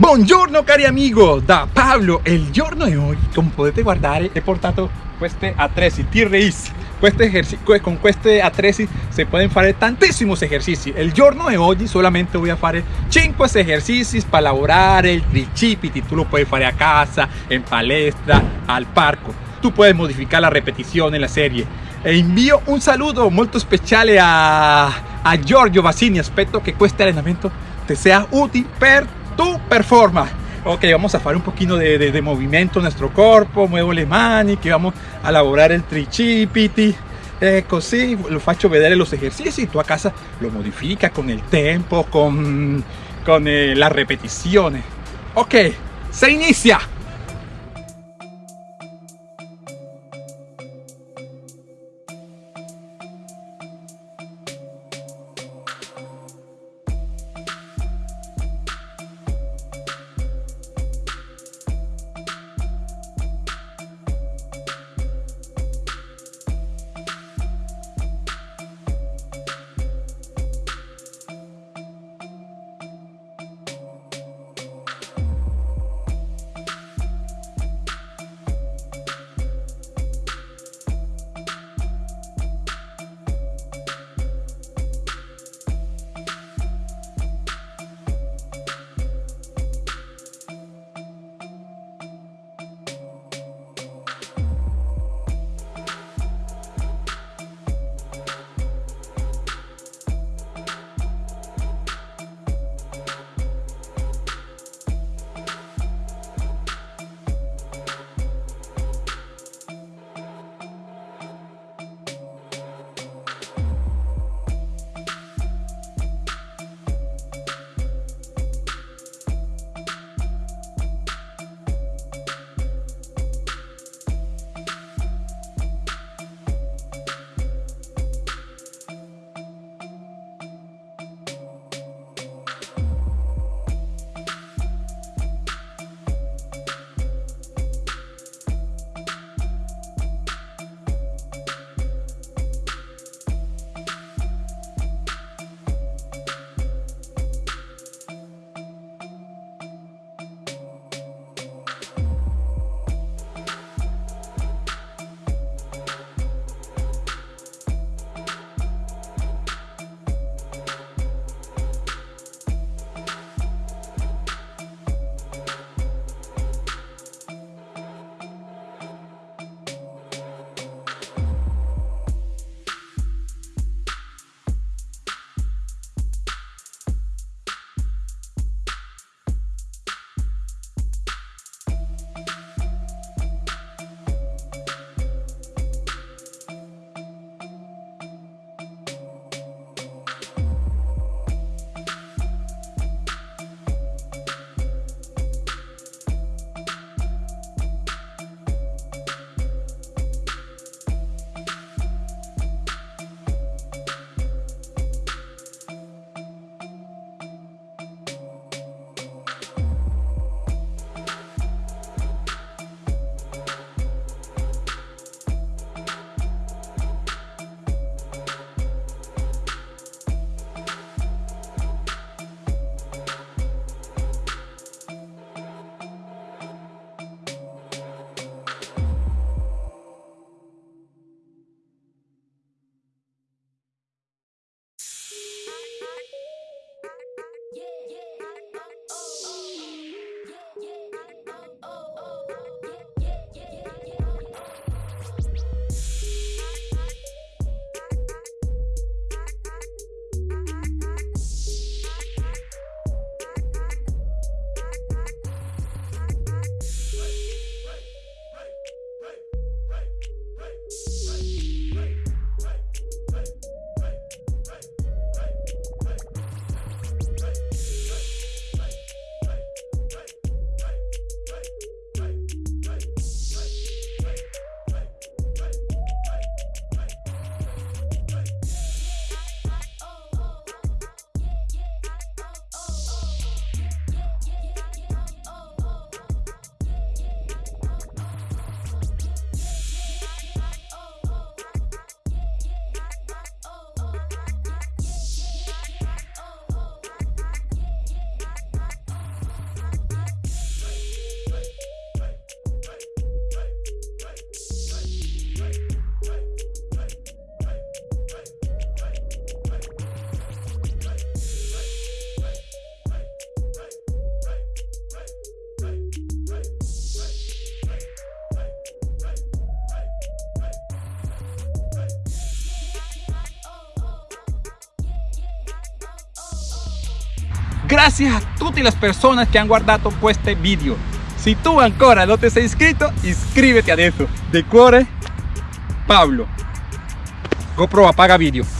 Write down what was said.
Buongiorno cari amigo, da Pablo. Il giorno di oggi, come potete guardare, he portato queste attrezzi T-Race. con questi attrezzi si pueden fare tantissimi esercizi. Il giorno di oggi solamente voy a fare 5 esercizi per lavorare il tricipiti. Tu lo puoi fare a casa, in palestra, al parco. Tu puoi modificare la repetizione, la serie. E invio un saludo molto speciale a, a Giorgio Vasini. Aspetto che questo allenamento te sea útil per tu performance. Ok, vamos a hacer un poquito de, movimiento en nuestro cuerpo, muevo le mani, que vamos a elaborar el tricipiti. Ecco, sí, lo faccio vedere los ejercicios y tú a casa lo modifica con el tempo, con, con eh, las repeticiones. Ok, se inicia. Grazie a tutte le persone che hanno guardato questo video. Se tu ancora non ti sei iscritto, iscriviti adesso. De cuore, Pablo. GoPro apaga video.